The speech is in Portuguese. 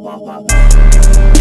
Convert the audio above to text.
Bye-bye.